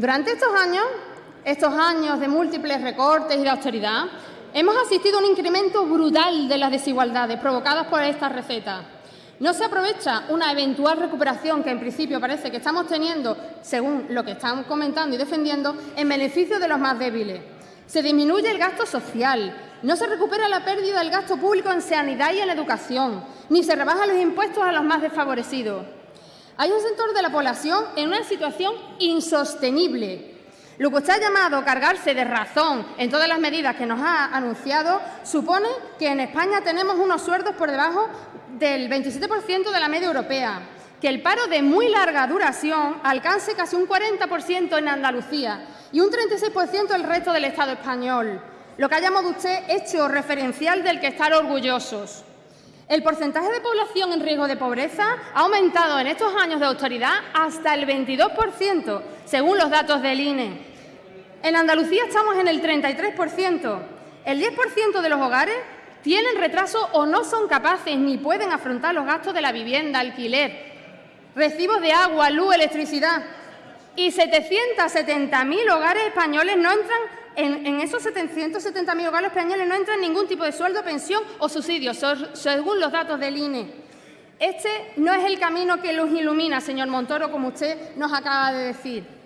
Durante estos años, estos años de múltiples recortes y de austeridad, hemos asistido a un incremento brutal de las desigualdades provocadas por estas recetas. No se aprovecha una eventual recuperación que en principio parece que estamos teniendo, según lo que están comentando y defendiendo, en beneficio de los más débiles. Se disminuye el gasto social, no se recupera la pérdida del gasto público en sanidad y en educación, ni se rebajan los impuestos a los más desfavorecidos. Hay un sector de la población en una situación insostenible. Lo que usted ha llamado cargarse de razón en todas las medidas que nos ha anunciado supone que en España tenemos unos sueldos por debajo del 27% de la media europea, que el paro de muy larga duración alcance casi un 40% en Andalucía y un 36% el resto del Estado español, lo que ha llamado usted hecho referencial del que estar orgullosos. El porcentaje de población en riesgo de pobreza ha aumentado en estos años de autoridad hasta el 22%, según los datos del INE. En Andalucía estamos en el 33%. El 10% de los hogares tienen retraso o no son capaces ni pueden afrontar los gastos de la vivienda, alquiler, recibos de agua, luz, electricidad. Y 770.000 hogares españoles no entran, en, esos 770.000 hogares españoles no entran ningún tipo de sueldo, pensión o subsidio, según los datos del INE. Este no es el camino que los ilumina, señor Montoro, como usted nos acaba de decir.